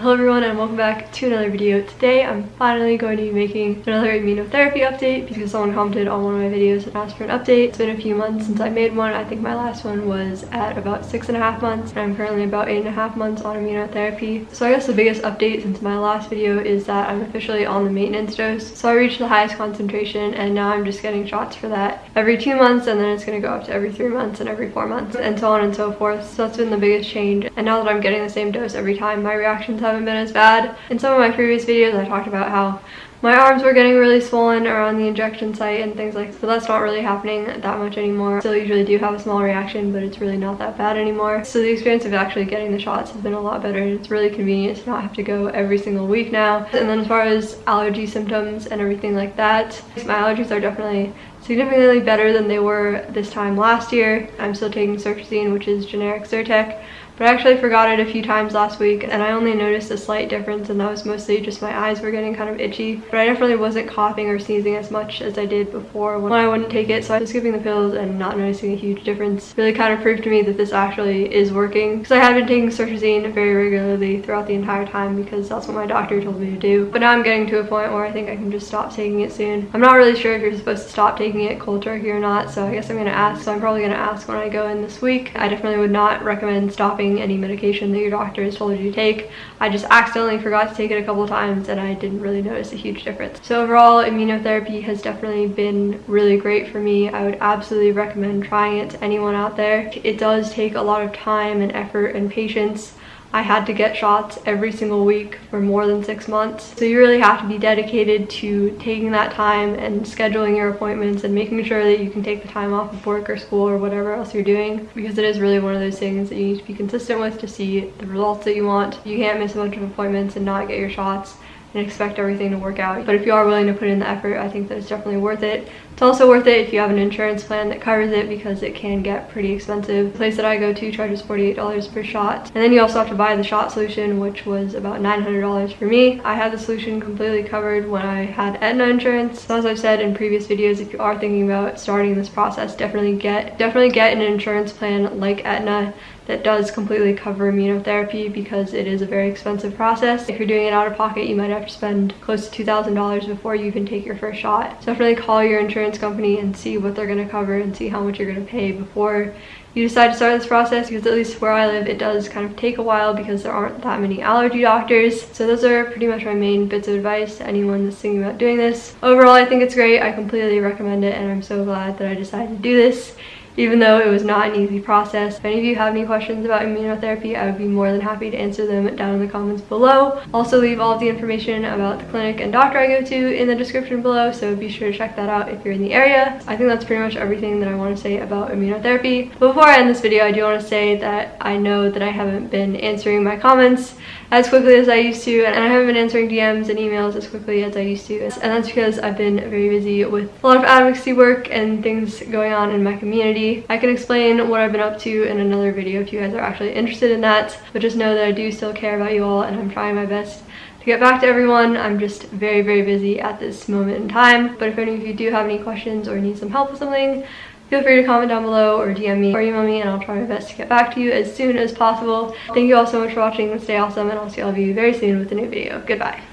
Hello everyone and welcome back to another video. Today I'm finally going to be making another immunotherapy update because someone commented on one of my videos and asked for an update. It's been a few months since I made one. I think my last one was at about six and a half months and I'm currently about eight and a half months on immunotherapy. So I guess the biggest update since my last video is that I'm officially on the maintenance dose. So I reached the highest concentration and now I'm just getting shots for that every two months and then it's going to go up to every three months and every four months and so on and so forth. So that's been the biggest change. And now that I'm getting the same dose every time, my reactions have haven't been as bad. In some of my previous videos, I talked about how my arms were getting really swollen around the injection site and things like that. So that's not really happening that much anymore. Still usually do have a small reaction, but it's really not that bad anymore. So the experience of actually getting the shots has been a lot better. and It's really convenient to not have to go every single week now. And then as far as allergy symptoms and everything like that, my allergies are definitely significantly better than they were this time last year. I'm still taking cetirizine, which is generic Zyrtec, but I actually forgot it a few times last week and I only noticed a slight difference and that was mostly just my eyes were getting kind of itchy. But I definitely wasn't coughing or sneezing as much as I did before when I wouldn't take it. So I was skipping the pills and not noticing a huge difference really kind of proved to me that this actually is working. Because I had been taking cetirizine very regularly throughout the entire time because that's what my doctor told me to do. But now I'm getting to a point where I think I can just stop taking it soon. I'm not really sure if you're supposed to stop taking it cold turkey or not. So I guess I'm to ask. So I'm probably to ask when I go in this week. I definitely would not recommend stopping any medication that your doctor has told you to take. I just accidentally forgot to take it a couple times and I didn't really notice a huge difference. So overall, immunotherapy has definitely been really great for me. I would absolutely recommend trying it to anyone out there. It does take a lot of time and effort and patience I had to get shots every single week for more than six months. So you really have to be dedicated to taking that time and scheduling your appointments and making sure that you can take the time off of work or school or whatever else you're doing because it is really one of those things that you need to be consistent with to see the results that you want. You can't miss a bunch of appointments and not get your shots and expect everything to work out. But if you are willing to put in the effort, I think that it's definitely worth it. It's also worth it if you have an insurance plan that covers it because it can get pretty expensive. The place that I go to charges $48 per shot. And then you also have to buy the shot solution, which was about $900 for me. I had the solution completely covered when I had Aetna insurance. So as I've said in previous videos, if you are thinking about starting this process, definitely get definitely get an insurance plan like Aetna that does completely cover immunotherapy because it is a very expensive process. If you're doing it out of pocket, you might have to spend close to $2,000 before you even take your first shot. So definitely call your insurance company and see what they're gonna cover and see how much you're gonna pay before you decide to start this process because at least where I live it does kind of take a while because there aren't that many allergy doctors. So those are pretty much my main bits of advice to anyone that's thinking about doing this. Overall I think it's great. I completely recommend it and I'm so glad that I decided to do this even though it was not an easy process. If any of you have any questions about immunotherapy, I would be more than happy to answer them down in the comments below. Also leave all of the information about the clinic and doctor I go to in the description below, so be sure to check that out if you're in the area. I think that's pretty much everything that I want to say about immunotherapy. But before I end this video, I do want to say that I know that I haven't been answering my comments as quickly as I used to and I haven't been answering DMs and emails as quickly as I used to and that's because I've been very busy with a lot of advocacy work and things going on in my community. I can explain what I've been up to in another video if you guys are actually interested in that but just know that I do still care about you all and I'm trying my best to get back to everyone. I'm just very, very busy at this moment in time. But if any of you do have any questions or need some help with something, feel free to comment down below or DM me or email me and I'll try my best to get back to you as soon as possible. Thank you all so much for watching. Stay awesome and I'll see all of you very soon with a new video. Goodbye.